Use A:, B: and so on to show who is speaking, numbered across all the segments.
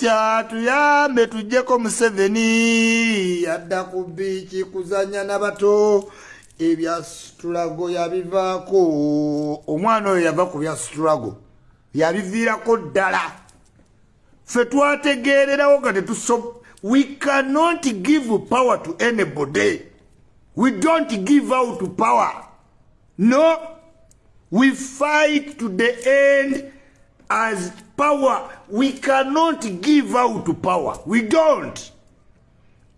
A: tya tuyambe tujjeko museveni yadda ku biiki kuzanya nabato ebya situlago yabivaako. Omwana oyo yava ku bya situlago yabiviirako ddala. Ffe twategeererawo nga tetuso we cannot give power to anybody. We don't give out power. No we fight to the end as power we cannot give out power. We don't.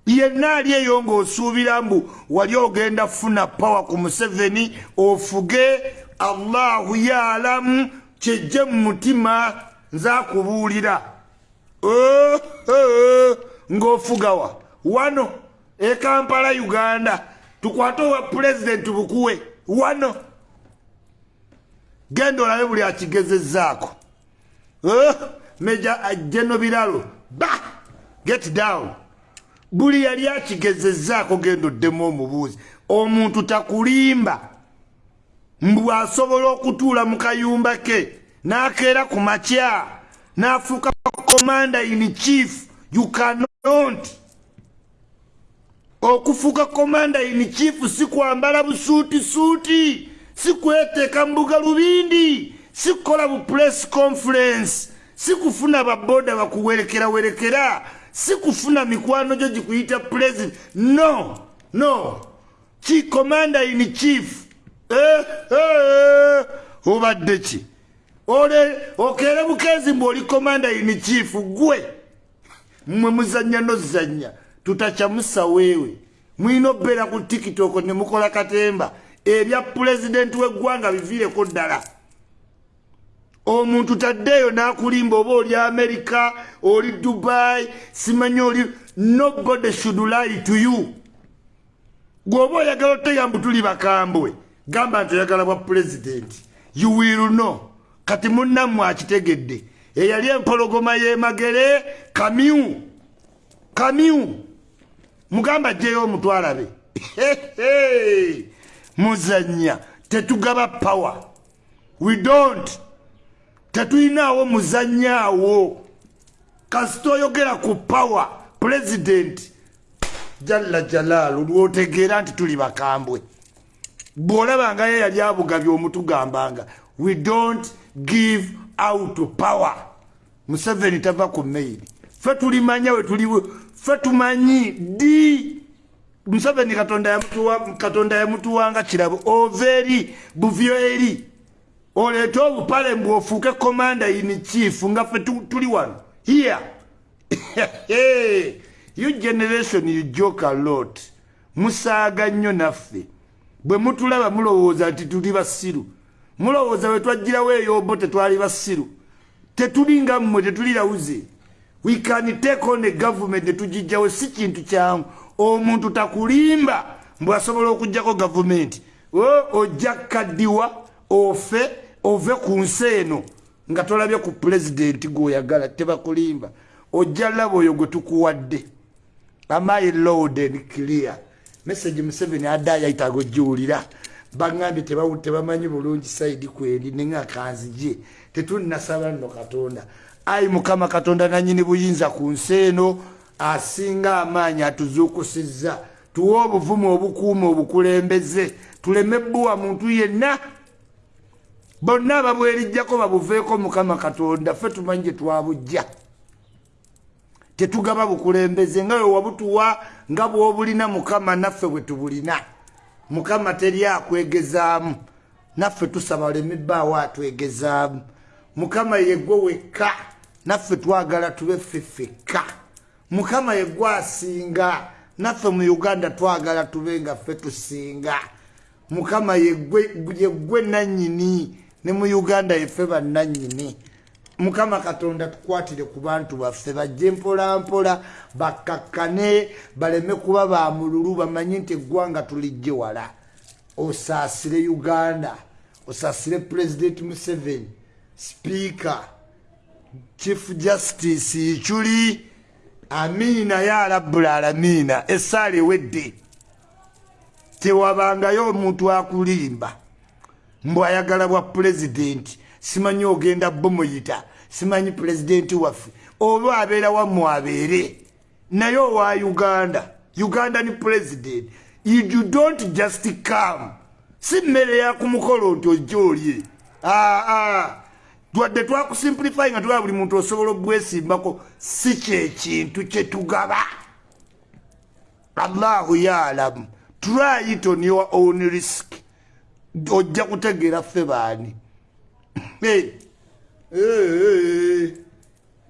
A: Yenna ali eyo ng'osuubira mbu wali ogenda funa power ku museveni ofuge allahu yaalamu kyejje mu mutima nzaakubuulira. Oh, oh, ng'ofugawa wano ekampala uganda. Tukwate owa pulezidenti bukuwe. Wano. Genda olabe buli akigezezzaako Oh, meja jeno biralo ba get down. Buli yali akigezezzaako genda oddemu omubuuzi omuntu takulimba. Mbw asobola okutuula mu kayumba ke n'akeera ku makya n'afuuka komanda in chief you cannot. Okufuuka komanda in chief si kwambala busuutisuuti si kweteeka mu bugalubindi sikukola bu press conference. Sikufuna baboda bakuwerekerawerekera sikufuna mikwano gyo gikuyita president. No no. Ki commander in chief. Eh, eh, obadde ki? Okeere bukezi mbwe oli commander in chief gwe. Mmwe muzanya nozanya. Tutakyamusaweewe mwina obeera ku tikitoko ne mukola katemba. Ebya pulezidenti w'eggwanga biviireko ddala omuntu taddeeyo n'akulimba oba oli amerika oli dubai simanyi oli nobody should lie to you. Gweoba oyagala oteyambu tuli bakambwe gamba nti oyagala bwa pulezidenti you will know. Kati munnammwe akitegedde eyali empologoma y'emagere kamyu kamyu mugamba jjeyo omutwalabe muzanya tetugaba power. We don't tetulinaawo muzanyaawo kasita oyogera ku power pulezidenti jalla jalaalu lwotegeera nti tuli bakambwe. Bw'olabangayo yali abugabye omutugambanga we don't give out power. Museveni tava ku maili fe tulimanya we tuli fe tumanyi di museveni katonda yamutuwanga kirabo ova eri buvyo eri oleete obupale mbwe ofuuke komanda in chief nga ffe tuli wano. Here. You generation you joke a lot. Musaaga nnyo naffe. Bwe mutulaba mulowooza nti tuli basiru. Mulowooza bwe twagirawo eyombo tetwali basiru. Tetulinga mmwe tetulirawuze we can take on a government netugijjawo si kintu kyangu omuntu takulimba mbwe asobola okugjako gavumenti ojja kaddiwa ofe ove ku nsi eno nga tolabye ku pulezidenti gweoyagala tebakulimba. Ojja laba oyo gwe tukuwadde. Amai load and clear? Message museveni adda yayitaga ogiwulira bagambye tebamanyi bulungi saidi kweri nenga kanzije tetulinasaba nno katonda. Ayi mukama katonda nanyini buyinza ku nsi eno asinga amaanyi atuzuukusizza. Tuwe obuvumu obukuuma obukulembeze. Tuleme bbuwa muntu yenna bonna ababwerijjako babuveeko mukama katonda ffe tumanyi gye twabujja. Tetugaba bukulembeze nga we wabutuwa nga bw'obulina mukama naffe bwe tubulina. Mukama teri akwegezaamu naffe tusaba olemibbaawo atwegezaamu. Mukama yeggwe wekka naffe twagala tube ffeffekka mukama yeggwe asinga naffe mu uganda twagala tube nga ffe tusinga. Mukama yeggwe nannyini ne mu uganda yeffe bannannyini mukama katonda tukwatire ku bantu baffe bajje mpolampola bakkakkane baleme kuba bamululu bamanye nti eggwanga tulijje wala. Osaasire uganda osaasire pulezidenti museveni sipiika chief justice ikyuli amiina ya rabbul alamiina essaala ewedde. Tewabangayo omuntu akulimba mbw ayagala bwa pulezidenti simanyi ogenda bomuyita simanyi pulezidenti waffe oba abeera wammwe abeere. Naye owa uganda ugandan president you don't just come. Si mmere yakumukolo nti ojja olye. Twadde twakusimplify nga tulaba buli muntu osobola obwesimbako si kyekintu kyetugaba allahu yalamu try it on your own risk ojja kutegeera ffe baani.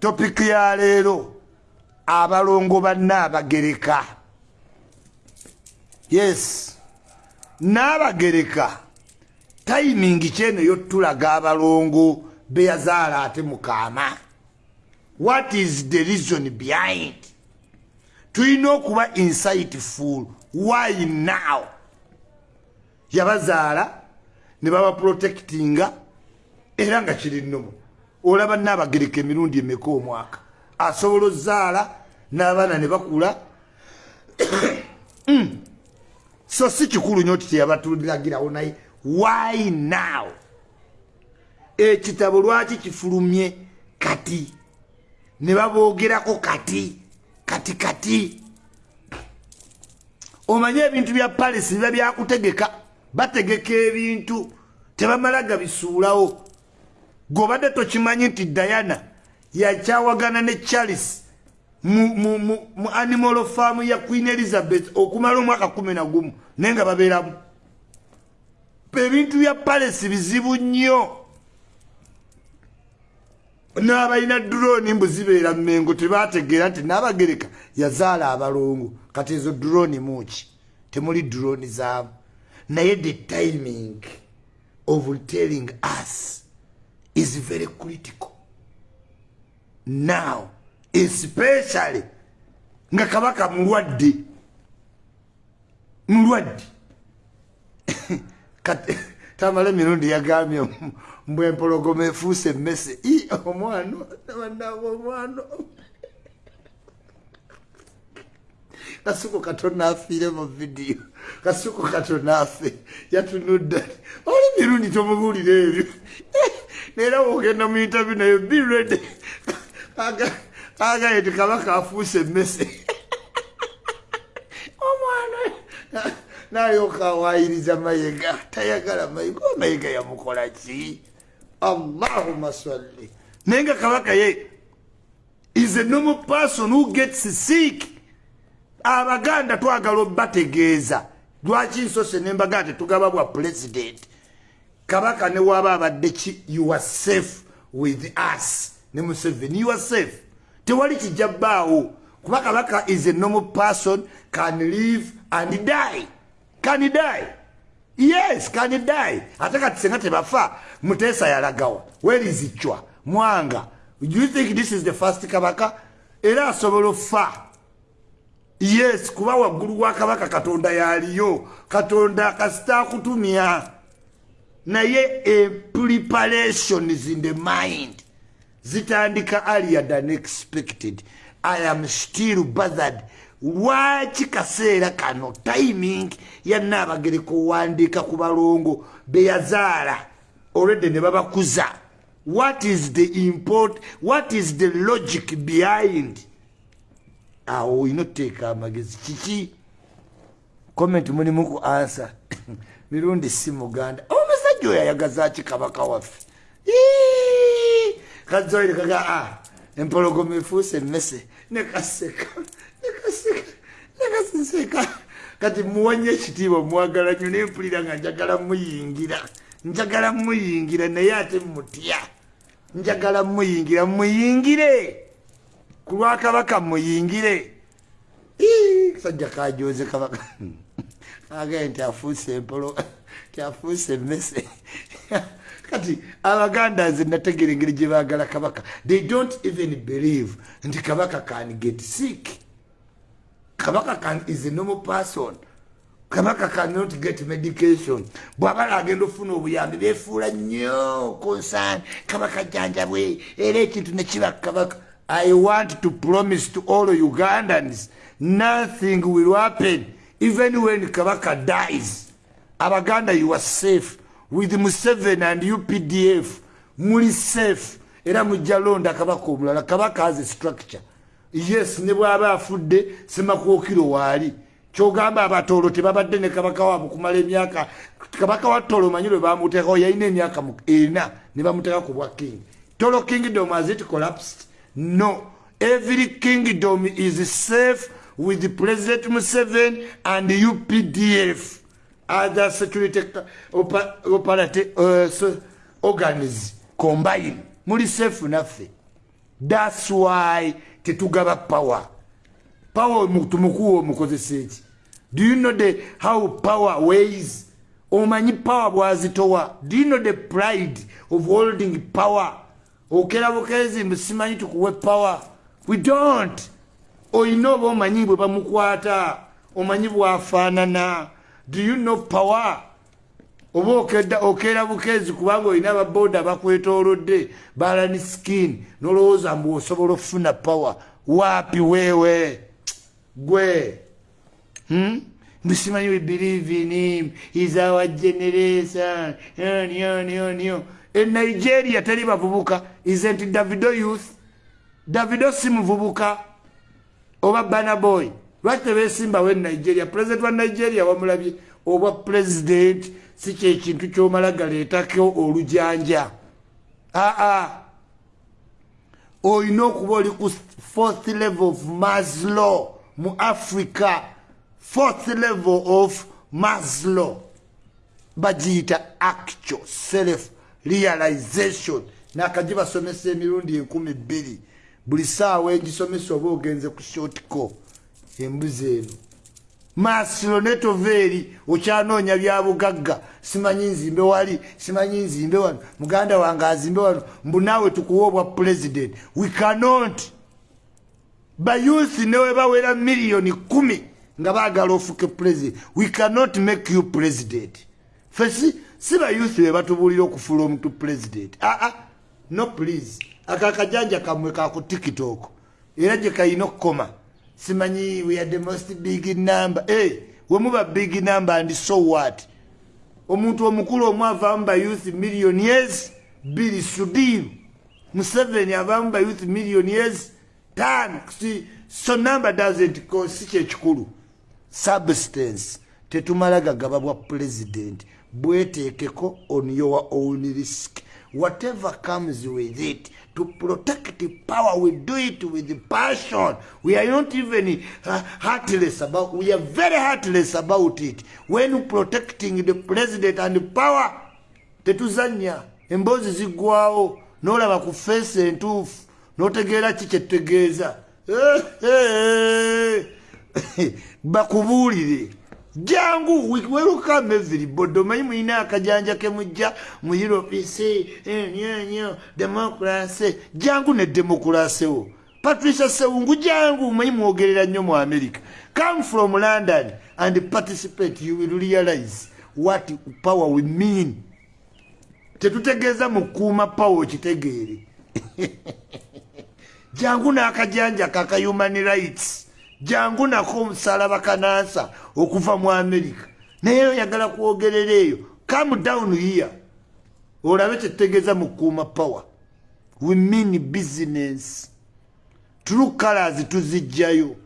A: Topiki ya leero abalongo bannaabagereka yes n'abagereka tayimingi kyeno yotulaga abalongo beyazaala ate mukaama what is the reason behind? Tulina okuba insightful. Why now yabazaala ne babaprotectinga era nga kiri nnomu olaba naabagereka emirundi emeka omwaka? Asobola ozaala n'abaana ne bakula? Mm. so si kikulu nyo ti teyabatulagirawo naye. Why now? Ekitabo lwaki kifulumye kati? Ne baboogerako kati? Kati kati? Omanye ebintu bya palisi biba byakutegeka bategeka ebintu tebamala gabisuulawo. Gobadde tokimanyi nti diana yakyawagana ne charles mu animal farm ya queen elizabeth okumala omwaka kumi na gumu naye nga babeeramu. Ebintu bya palesi bizibu nnyo. N'abalina droni mbu zibeera mmengo tebategeera nti n'abagereka yazaala abalongo. Kati ezo droni muki temuli droni zaamu naye the timing of telling us is very critical. Now especially nga kabaka mulwadde mulwadde tamala emirundi yagambye mbwempologoma efuuse emmese. Omwana nabanaba omwana kasuko katona afiire mu vidiyo kasuko katona afe yatunudda oli mirundi tomubuulira ebyo. Naera wogenda mu intervie nayo birede agaye ti kabaka afuuse emmese. Omwana. Nayoka awayiriza mayega tayagala mayega mayega yamukola ki? Allahuma salli. Naye nga kabaka ye is a normal person who gets sick abaganda twagala obategeeza lwaki nsose nembaga tetugaba bwa president? Kabaka newaba abadde ki? You are safe with us. Ne museveni you are safe. Tewali kijja bbaawo kuba kabaka is a normal person can live and die. Can die. Yes can die. Ate kati senga tebafa muteesa yalagawa. Werizicwa mwanga. Do you think this is the first kabaka? Era asobola ofa yes kuba waggulu wa kabaka katonda yaliyo katonda kasita akutumya naye a preparations in the mind zitandika earlier than expected. I am still bothered. Lwaki kaseera kano? Timing yanaabagereka owandiika ku balongo beyazaala olwedde ne babakuza. What is the import what is the logic behind awo olina oteeka amagezi. Kiki? Comment mulimu ku ansa mirundi si muganda omusajja oyo ayagazaki kabaka waffe? Kazoire kaga a empologoma efuuse emmese. Nekaseka nekaseka kati muwanye ekitiibwa mwagala nyo nempulira nga njagala muyingira. Njagala muyingira naye ate mutya njagala muyingira muyingire ku lwakabaka muyingire sajja kajoze kabaka. Agaye nti afuuse empolo tiafuuse emmese. Kati abaganda nze nategeera engeri gye baagala kabaka. They don't even believe nti kabaka can get sick. Kabaka can is a normal person. Kabaka cannot get medication. Bwabala agenda ofuna obuyambi befuula nnyo concern kabaka jjanjabwe era ekintu nekiba kabaka i want to promise to all ugandans nothing will happen even when kabaka dies. Abaganda you are safe. With Museven and UPDF, muli safe. era mujja londa kabaka omulala. Kabaka aze structure. Yes ne bwaba afudde semakuokiro waali. Kyogamba abatoolo tebabadde ne kabaka waabwe kumala emyaka. Kabaka wa tolo omanyi lwe bamuteekao yalina emyaka ena ne bamuteeka ku bwa king. Tolo kingdom has it collapsed no. Every kingdom is safe with the president museven and updf other security operative uh, organs combine muli safe naffe. Thats why tetugaba power. Power tumukuwa omukozesa eki? Do you know the how power ways omanyi power bwazitowa. Do you know the pride of holding power okera bukezi mbusimanyi tukuwe power. We don't. Oyina oba omanyi bwe bamukwata omanyi bwafaanana. Do you know power? Oba okeera bukezi kubanga olina ababoda bakwetoolodde balani skin nolowooza mbu osobola okufuna power. Waapi weewe? Gwe. Hmm? mbusimanyi we believe in him. Is our generation. Nyo e nigeria teri bavubuka. Isn't davido youth? Davido si muvubuka oba banaboy lwaki tebesimbawo e nigeria? President wa nigeria wamulabye. Oba president si kyekintu kyomala galeetako olujanja. Aa. Olina okuba oli ku fourth level of maslow mu africa. Fourth level of maslow. Bagiyita actual self realization. Nakagi basomesa emirundi enkumi bbiri. Buli saawa engisomesa oba ogenze ku shotco embuzi eno. Masiro netoveeri okyanoonya byabugagga simanyi nzimbe wali simanyi nzimbe wano. Muganda wange azimbe wano. Mbu naawe tukuwa obwa president. We cannot. Bayuthi newe bawera miliyoni kumi nga baagala ofuke president. We cannot make you president. Fesi si bayuthi be batubuulira okufuula omuntu president aa ah, ah, no please. Akakajanja kamwe kaku tiktok era gye kayina okukoma. Simanyi we are the most big number. Hey, wemuba big number and so what? Omuntu omukulu omu avaamu bayouth million years biri sudiru museveni avaamu bayouth million years tano so number doesn't si kyekikulu substance tetumala gagaba bwa president bweteekeko on your own risk. Whatever comes with it to protect power we do it with passion. We are not even uh, heartless about we are very heartless about it. When protecting the president and power tetuzanya. Emboozi ziggwawo nolaba ku feesi entuufu notegeera ki kyetutegeeza bakubuulire jangu welukame everybody omanyi mulina akajanja kemujja mu europc nyo demokrasi jangu ne demokrasi wo patricia sewungu jangu omanyi mwogerera nnyo mu america. Come from london and participate you will realize what power we mean. Tetutegeeza mukuuma power okitegeere jangu n'akajanja kaka human rights jangu nako omusalaba kanansa okuva mu amerika naye oyagala kwogerera eyo. Come down here. Olabe kyetutegeeza mukuuma power. We mean business. True colors tuzijjayo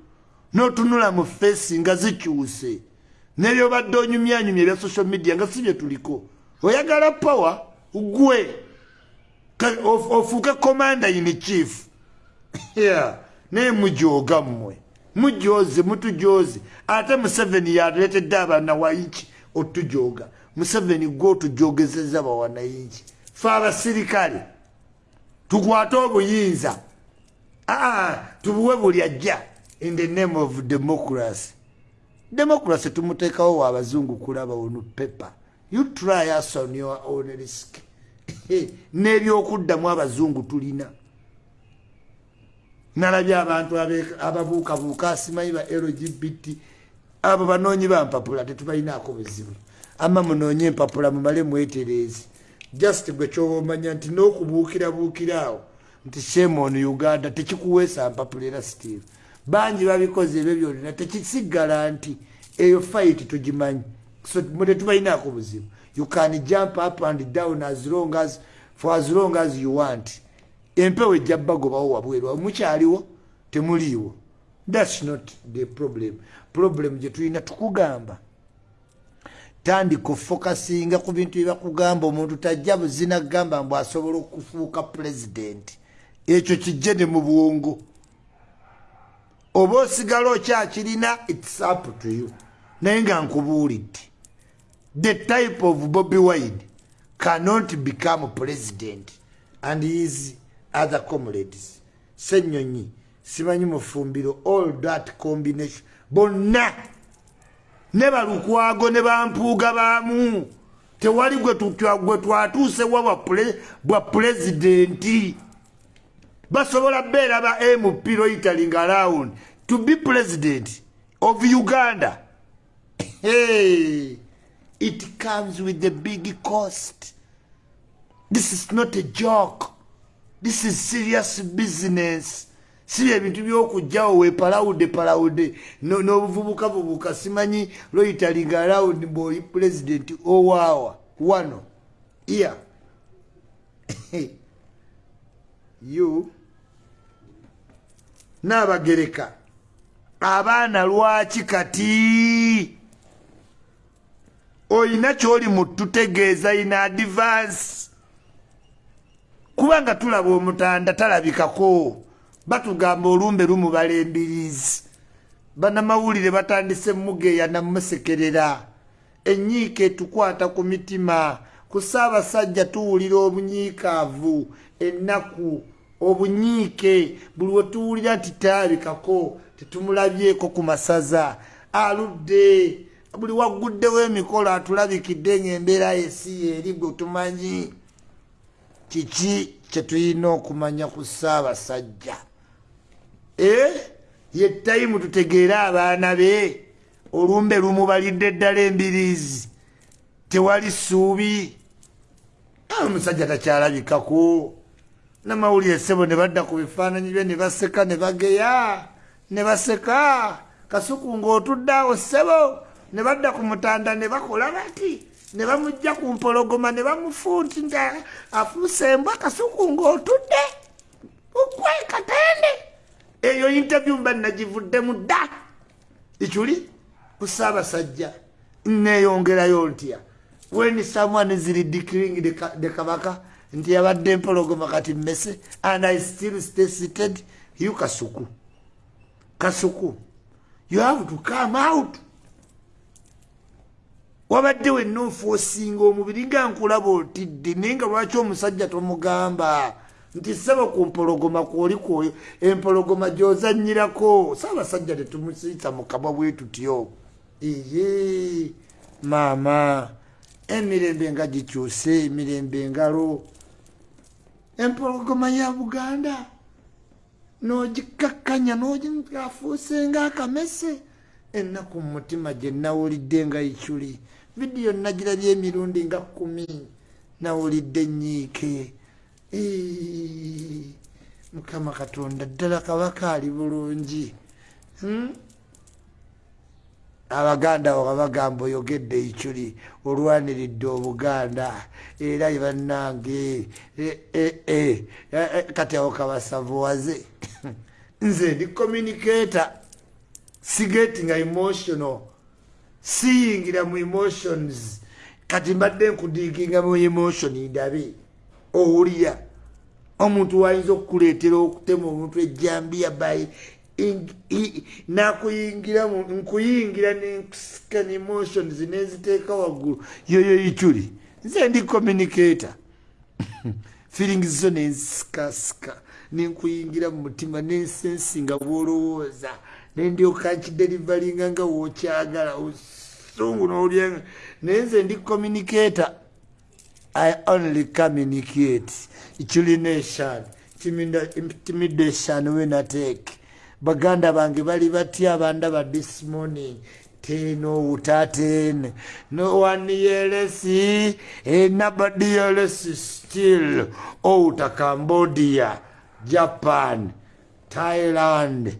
A: notunula mu fesi nga zikyuse. Nebyobadde onyumyanyumya ebya social media nga si bye tuliko. Oyagala power? Gwe ofuuke commander in chief. Yeah. naye mujoga mmwe mujoze mutujoze ate museveni yatuletedde abanawayiki otujoga. Museveni gwe otujogezeza bawanayiki fe abasirikale tukwate obuyinza. Aa tubuwe buli ajja in the name of democracy. Democracy tumuteekawo wa abazungu kulaba onu paper you try us on your own risk. N'ebyokuddamu abazungu tulina nalabye abantu ababuukabuuka asimanyi ba lgbt abo banoonyi bampapula tetubalinaako buzibu. Ama munoonye empapula mumale mwetereezi just gwe kyoba omanya nti n'okubuukirabuukira awo nti shemon uganda tekikuweesa mpapula era steve. Bangi babikoze ebyo byolina tekisigala nti eyo fight tugimanyi. So tetubalinaako buzibu. You can jump up and down as long as for as long as you want empewo ejja bagobawo wabwerwa mukyaliwo temuliiwo. Thats not the problem. Problem gye tulina tukugamba. Tandika ofokasinga ku bintu byebakugamba omuntu tajja buzina kugamba mbu asobola okufuuka pulezidenti ekyo kijje ne mu bwongo. Oba osigala okyakirina its up to you. Naye nga nkubuulidde. The type of bobby wine cannot become president and his other comrades. Senyonyi simanyi mufumbiro all that combination. Bonna ne balukwago ne bampuuga baamu. Tewali gwe twatuusewa bwa pulezidenti basobola beera ba mp loitaling around to be president of uganda. Hey, it comes with a big cost. This is not a joke this is serious business. Si ebintu byokujjawo wepalawude palawude nobuvubuka vubuka simanyi loitaling around bwoli president owaawa wano iya you n'abagereka abaana lwaki kati? Oyina kyoli mututegeeza ina advance kubanga tulaba omutanda talabikako. Batugamba olumbe lumubala embirizi banamawulire batandise mugeya namusekerera enyiika etukwata ku mitima. Ku saabasajja tuwulira obunyiikaavu ennaku obunyiike. Buli wetuwulira nti talabikako tetumulabyeko ku masaza. Aludde. Buli wagguddewo emikolo atulabikidde ngaembeera yesi eri gwe tumanyi kiki kyetulina okumanya ku saabasajja e? Ye tayimu tutegeere abaana be. Olumbe lumubalidde ddala embirizi tewali ssuubi. Omusajja takyalabikako. Namawulire sebo ne badda ku bifaananyi bye ne baseka ne bageya ne baseka. Kasuku ng'otudde awo sebo ne badda ku mutanda ne bakola bati ne bamugja ku mpologoma ne bamufunti nga afuuse embwa kasuku ng'otudde ukwe katende. Eyo interview mba nagivuddemu dda. Ekyuli ku saabasajja neeyongerayo ntya weni someone ziri declaring the kabaka nti yabadde empologoma kati mmese and i still stay seated you kasuku. Kasuku. You have to come out wabadde wenna ofuosinga omubiri nga nkulaba otidde naye nga lwaki omusajja tomugamba? Nti saba ku mpologoma kwoli kwoyo empologoma gyozanyirako saabasajja tetumusiita mukama bwe tutyo. Eye maama emirembe nga gikyuse emirembe engalo. Empologoma ya buganda nogikakkanya nogafuuse nga ennaku mumutima gye nawulidde nga ikyuli vidiyo nagirabye emirundi nga kumi nawulidde enyiike mukama katonda ddala kabaka ali bulungi. Hmm? abaganda abo babagamba oyogedde ikyuli olwaniridde obuganda. Era bannange e, e, e, kati awo kabasavuwaze. Nze ndi communicator sigetinga emotional siyingira mu emotions. Kati mbadde nkudiginga mu emotion ndabe owulira. Omuntu wayinza okukuleetera okutema omuntu ejambiya by nakuyingira nkuyingira nenkusika nemotions neziteeka waggulu. Yoyo ikyuli nze ndi communicator. Feelings zo nensikasika nenkuyingira mu mutima nensensi nga bwolowooza. Nendyoka nkiderivalinga nga wokyagala osungu nolyenga. Naye nze ndi communicator. I only communicate. Ikyulination intimidation wenateke baganda bange bali batya abandaba this morning. Teno utaten no one yelesi nobody yelesi still. Outa cambodia japan thailand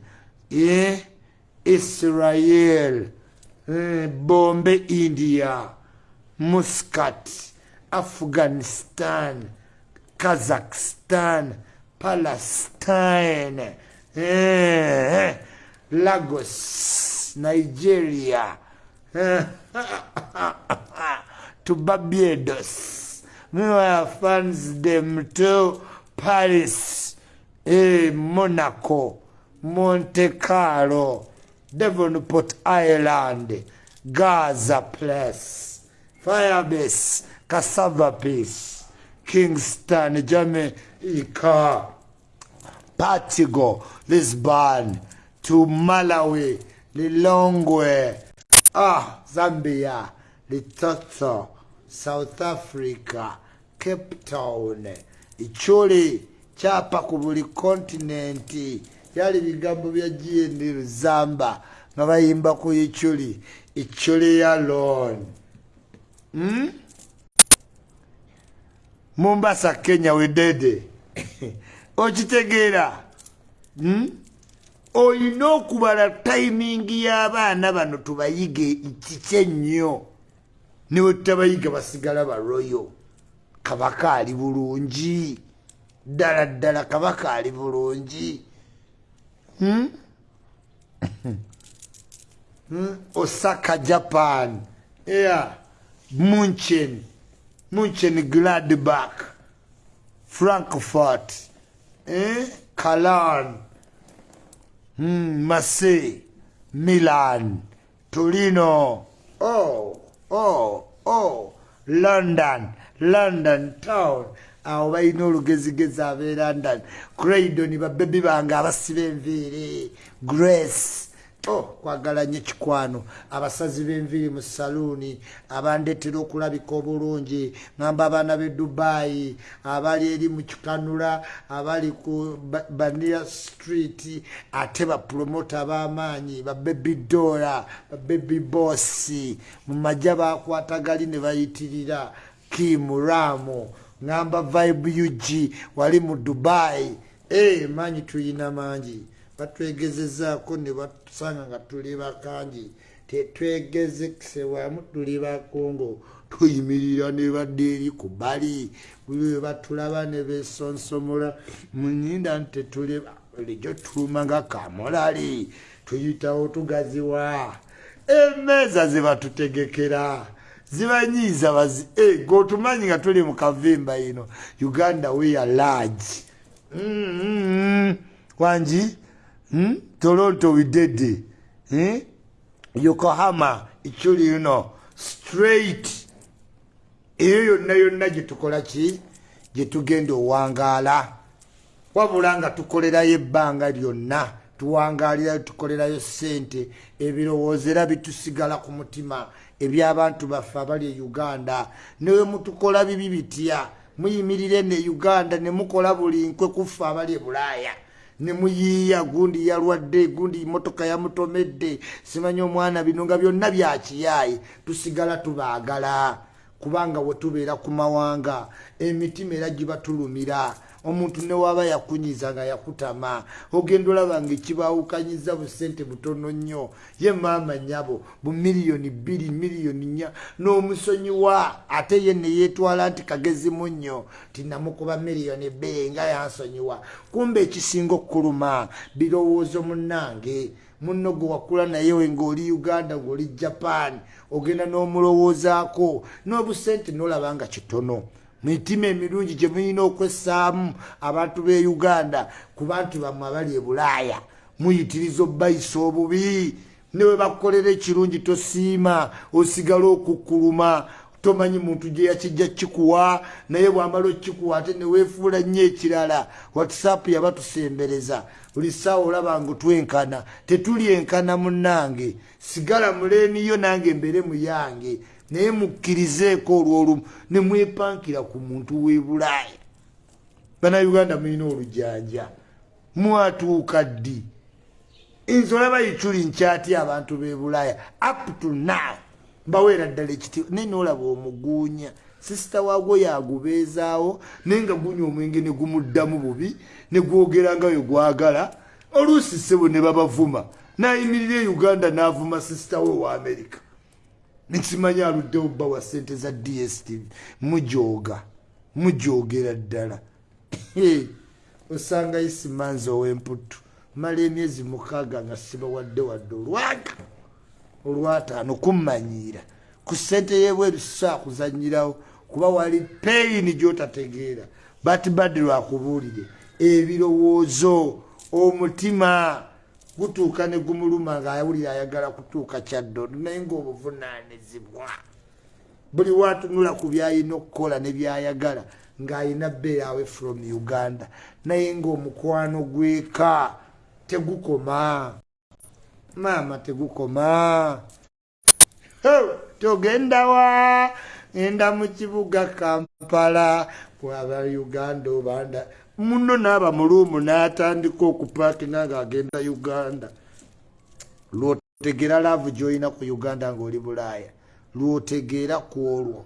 A: eh, israel eh, bombe india muscat afghanistan kazakhstan palestine eh, lagos nigeria eh, to barbados meanwhile funds them to paris eh, monaco monte carlo devonport ireland gaza place firebase cassava peace kingston jamaica Portugal, Lisbon, to Malawi, Lilongwe, ah, Zambia, Lesotho, South Africa, Cape Town, Ichuli, kyapa ku buli kontinenti. Byali bigambo bya gnd luzamba nga bayimba ku ichuli ichuli ya lon hmm? mombasa kenya wedede okitegeera. Hmm? olina okubala tayimingi y'abaana bano tubayige kiki ennyo niwe tutabayiga basigala baroyo kabaka ali bulungi ddala ddala kabaka ali bulungi. Hmm? hmm? osaka japan. Yeah. munchen. Munchen gladbach. Frankfurt. Eh? Calan, mm, Marseille, Milan, Torino, oh, oh, oh, London, London town. Awo balina olugezigezi ab'e london craydon babebi bange abasiba enviiri. Grace. Oh, kwagala nnyo ekikwano. Abasazi b'enviiri mu saluuni abandeetera okulabika obulungi. Ŋamba abaana b'e dubayi abali eri mu kikanula abali ku banira street ate bapromota b'amaanyi babebi dola babebi bossi mu majja bakwatagali ne bayitirira kimuramu ŋamba vibe ug wali mu dubayi e maanyi tuyina mangi. Batwegezezaako ne batusanga nga tuli bakangi. Tetwegezesewamu tuli bakongo. Tuyimirira ne badde eri ku bali buli we batulaba ne besonsomola munyinda nti tetuli lijo tuluma nga kamulali tuyitawo tugaziwa. Emeeza zebatutegekera zibanyiiza bazi e gotumanyi nga tuli mu kavimba ino uganda weya large. Mm -hmm. wangi hmm? toronto widede hmm? yokohama ikyuli yuno straight. Eyo yonna yonna gyetukola ki? Gyetugenda owangaala. Wabula nga tukolerayo ebbanga lyonna tuwangalirayo tukolerayo sente ebirowoozo era bitusigala ku mutima ebyabantu baffe abali e uganda newe mutukola bibi bitya? Muyimirire ne uganda ne mukola buli nkwe kuffe abali e bulaaya. Ne muyiiya gundi yalwadde gundi motoka yamutomedde. Simanyi omwana bino nga byonna byakiyaayi tusigala tubaagala kubanga we tubeera ku mawanga. Emitima era gibatulumira omuntu newaba yakunyiza nga yakutama. Ogenda olaba nga ekibawukanyiza busente butono nnyo. Ye maama nyabo bumiliyoni bbiri miliyoni nya n'omusonyiwa ate ye neyetwala nti kagezimu nnyo tinamukuba miliyoni bbiri nga yansonyiwa kumba ekisinga okukuluma birowoozo munnange. Munno gwe wakula naye ngaoli uganda ngaoli japan ogenda n'omulowoozaako. N'obusente nolaba nga kitono mitima emirungi gye mulina okwessaamu abantu b'e uganda ku bantu bammwe abali e bulaaya. Muyitiriza obbayisa obubi. Ne bwe bakukolera ekirungi tosiima osigala okukkuluma tomanyi muntu gye yakijja kikuwa naye bwamala okikuwa ate neweefuula nnyo ekirala whatsapp yabatusembereza buli ssaawa olaba nga twenkana tetuli enkana munnange. Sigala muleeniyo nange mbere muyange naye mukkirizeeko olwolumu ne mwepankira ku muntu w'e bulaaya. Bannayuganda mulina olujanja mwatuuka ddi? Nze olaba yiculi nkyatya abantu b'e bulaaya. Up to now mbaweera ddala ekiti naye noolaba omuguunya. Sisita waagwo yagubeezaawo naye nga gunya omwenge ne gumuddamu bubi ne gwogera nga we gwagala oluusi ssebo ne babavuma. Nayimirira e uganda n'avuma sisita we wa amerika nekimanyi aluddewo bba wa sente za dstv mujooga mujoogera ddala. Osanga isimanzi ow'emputu mala emyezi mukaaga nga sibawadde wadde olwaka olwataano kummanyiira ku ssente yebweru sisaakuzanyirawo kuba wali peyini gy'otategeera. Batibadde lwakubuulire. Ebirowoozo omutima gutuuka ne gumuluma ng'awulira ayagala kutuuka kyaddondo naye ng'obuvunaanizibwa buli waatunula ku byalina okukola ne byayagala ng'alina bbeerawe from uganda naye ng'omukwano gweka tegukoma. Maama tegukoma. Togendawa enda mu kibuga kampala bwaba uganda obanda muno naaba muluumu n'atandika okupaakinga ng'agenda uganda. Lwotegera laavu gy'olina ku uganda ng'oli bulaaya lwotegeera ku olwo.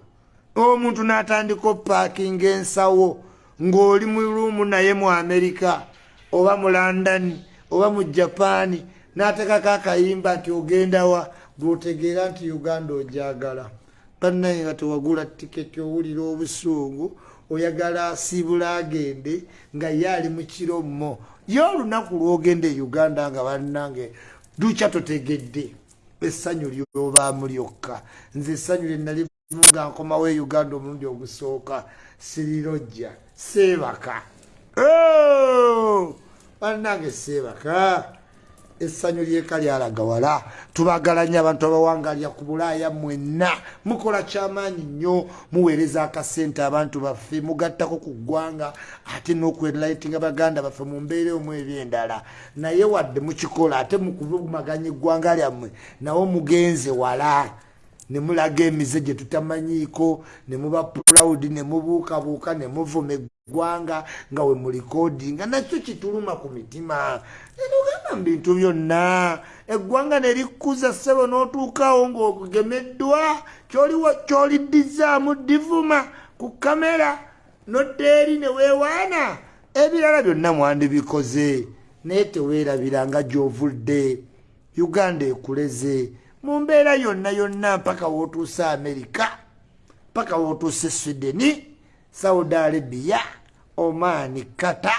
A: Omuntu n'atandika opaakinga ensawo ng'oli mu luumu naye mu amerika oba mu london oba mu japaani n'atekako akayimba nti ogendawa lwotegeera nti uganda ojagala. Bannaye nga tewagula tiketi owulira obusungu oyagala asiibula agende nga ye ali mu kirommo ye olunaku lwogenda e uganda nga bannange lukya totegedde. Essanyu lyobaamu lyokka. Nze essanyu lyenali nga nkomawo e uganda omulundi ogusooka sirirojja seebaka bannange seebaka essanyu lyeka lyalaga wala tubagala nnyo abantu abawangalya ku bulaaya mwenna. Mukola kyamaanyi nnyo muweereza akasente abantu baffe mugattako ku ggwanga ate n'okwenlightinga baganda baffe mu mbeera omu ebyendala naye wadde mukikola ate mukubumaganya eggwanga lyammwe nawo mugenze wala ne mulaga emize gye tutamanyiiko ne muba proud ne mubuukabuuka ne muvuma eggwanga nga we mulikodinga nakyo kituluma ku mitima. Nenogamba mu bintu byonna eggwanga ne likkuza ssebo n'otuukawo ng'ogemeddwa kyoliddizaamu divuma ku kamera noddeeri ne weewaana ebirala byonna mwandibikoze. Naye teweerabiranga gy'ovudde uganda ekuleze mu mbeera yonna yonna mpaka wootuuse amerika mpaka wootuuse swideni saudi arabia omaani kata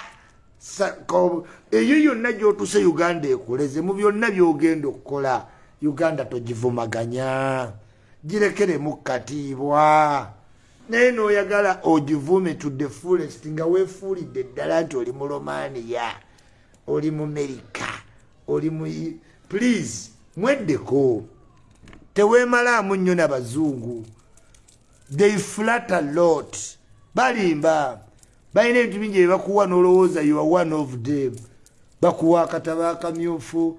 A: eyo yonna gyotuuse uganda ekoleze mu byonna byogenda okukola uganda togivumaganya. Girekeremu katiibwa. Naye nooyagala ogivume to the fullest nga weefuulidde ddala nti oli mu romania oli mu merika oli mu please mweddeko teweemalaamu nnyo n'abazungu they flatter lot. Balimba. Balina ebintu bingi bye bakuwa n'olowooza you are one of them. Bakuwa akataba akamyufu